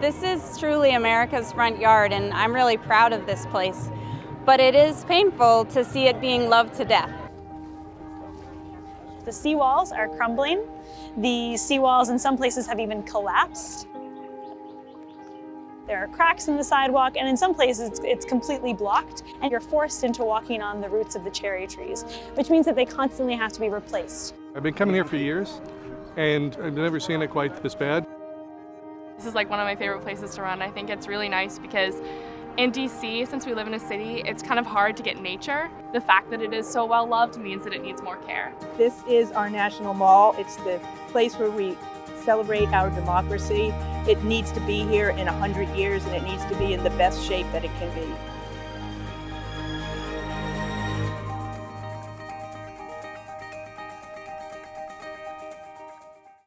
This is truly America's front yard and I'm really proud of this place. But it is painful to see it being loved to death. The seawalls are crumbling. The seawalls in some places have even collapsed. There are cracks in the sidewalk, and in some places it's, it's, completely blocked, and you're forced into walking on the roots of the cherry trees, which means that they constantly have to be replaced. I've been coming here for years, and I've never seen it quite this bad. This is like one of my favorite places to run. I think it's really nice because in DC, since we live in a city, it's kind of hard to get nature. The fact that it is so well loved means that it needs more care. This is our national mall. It's the place where we celebrate our democracy. It needs to be here in 100 years and it needs to be in the best shape that it can be.